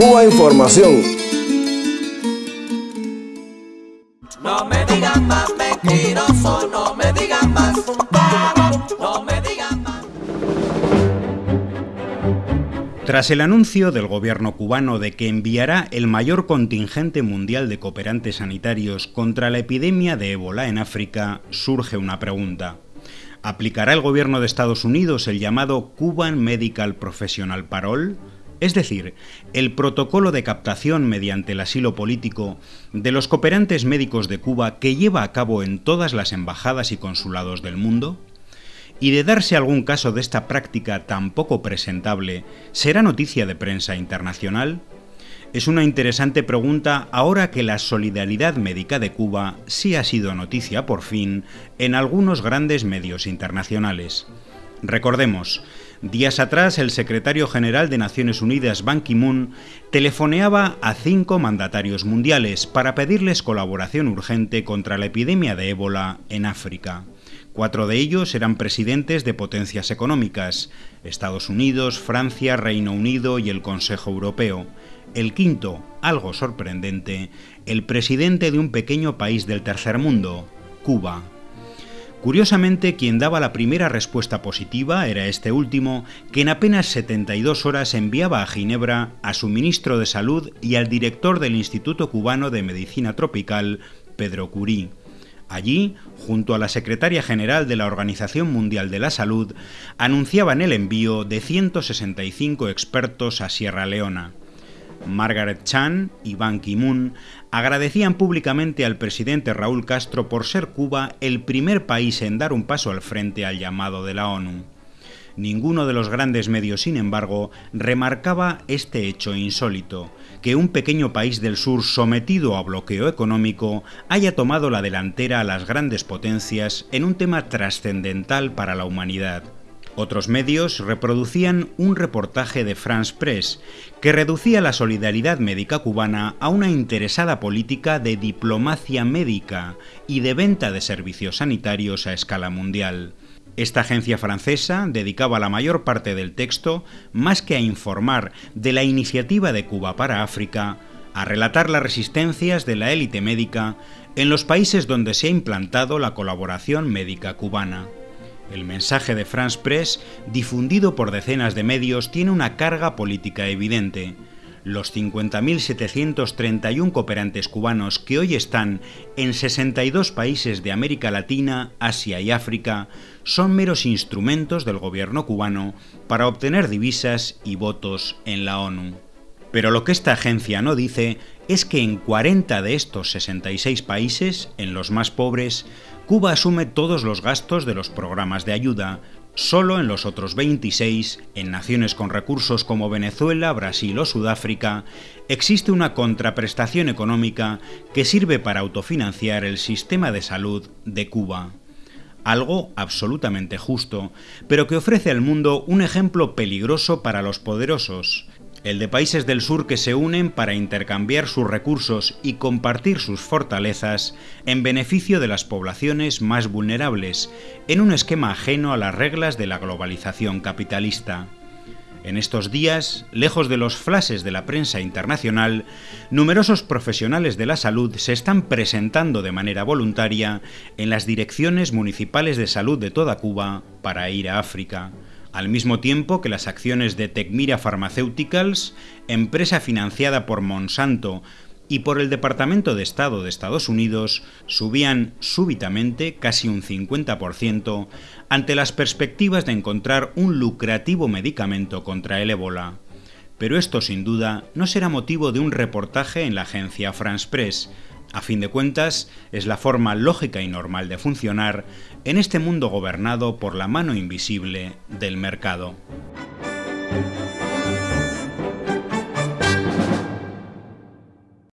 Cuba Información. No me digan más mentiroso, no me digan más no me digan más. Tras el anuncio del gobierno cubano de que enviará el mayor contingente mundial de cooperantes sanitarios contra la epidemia de ébola en África, surge una pregunta. ¿Aplicará el gobierno de Estados Unidos el llamado Cuban Medical Professional Parole? Es decir, el protocolo de captación mediante el asilo político de los cooperantes médicos de Cuba que lleva a cabo en todas las embajadas y consulados del mundo? Y de darse algún caso de esta práctica tan poco presentable, ¿será noticia de prensa internacional? Es una interesante pregunta ahora que la solidaridad médica de Cuba sí ha sido noticia por fin en algunos grandes medios internacionales. Recordemos, días atrás el secretario general de Naciones Unidas, Ban Ki-moon, telefoneaba a cinco mandatarios mundiales para pedirles colaboración urgente contra la epidemia de ébola en África. Cuatro de ellos eran presidentes de potencias económicas, Estados Unidos, Francia, Reino Unido y el Consejo Europeo. El quinto, algo sorprendente, el presidente de un pequeño país del tercer mundo, Cuba. Curiosamente, quien daba la primera respuesta positiva era este último, que en apenas 72 horas enviaba a Ginebra a su ministro de Salud y al director del Instituto Cubano de Medicina Tropical, Pedro Curí. Allí, junto a la secretaria general de la Organización Mundial de la Salud, anunciaban el envío de 165 expertos a Sierra Leona. Margaret Chan y Ban Ki-moon agradecían públicamente al presidente Raúl Castro por ser Cuba el primer país en dar un paso al frente al llamado de la ONU. Ninguno de los grandes medios, sin embargo, remarcaba este hecho insólito, que un pequeño país del sur sometido a bloqueo económico haya tomado la delantera a las grandes potencias en un tema trascendental para la humanidad. Otros medios reproducían un reportaje de France Press que reducía la solidaridad médica cubana a una interesada política de diplomacia médica y de venta de servicios sanitarios a escala mundial. Esta agencia francesa dedicaba la mayor parte del texto, más que a informar de la iniciativa de Cuba para África, a relatar las resistencias de la élite médica en los países donde se ha implantado la colaboración médica cubana. El mensaje de France Press, difundido por decenas de medios, tiene una carga política evidente. Los 50.731 cooperantes cubanos que hoy están en 62 países de América Latina, Asia y África son meros instrumentos del gobierno cubano para obtener divisas y votos en la ONU. Pero lo que esta agencia no dice es que en 40 de estos 66 países, en los más pobres, Cuba asume todos los gastos de los programas de ayuda, solo en los otros 26, en naciones con recursos como Venezuela, Brasil o Sudáfrica, existe una contraprestación económica que sirve para autofinanciar el sistema de salud de Cuba. Algo absolutamente justo, pero que ofrece al mundo un ejemplo peligroso para los poderosos, el de países del sur que se unen para intercambiar sus recursos y compartir sus fortalezas en beneficio de las poblaciones más vulnerables, en un esquema ajeno a las reglas de la globalización capitalista. En estos días, lejos de los flashes de la prensa internacional, numerosos profesionales de la salud se están presentando de manera voluntaria en las direcciones municipales de salud de toda Cuba para ir a África al mismo tiempo que las acciones de Tecmira Pharmaceuticals, empresa financiada por Monsanto y por el Departamento de Estado de Estados Unidos, subían súbitamente casi un 50% ante las perspectivas de encontrar un lucrativo medicamento contra el ébola. Pero esto sin duda no será motivo de un reportaje en la agencia France Press, a fin de cuentas, es la forma lógica y normal de funcionar en este mundo gobernado por la mano invisible del mercado.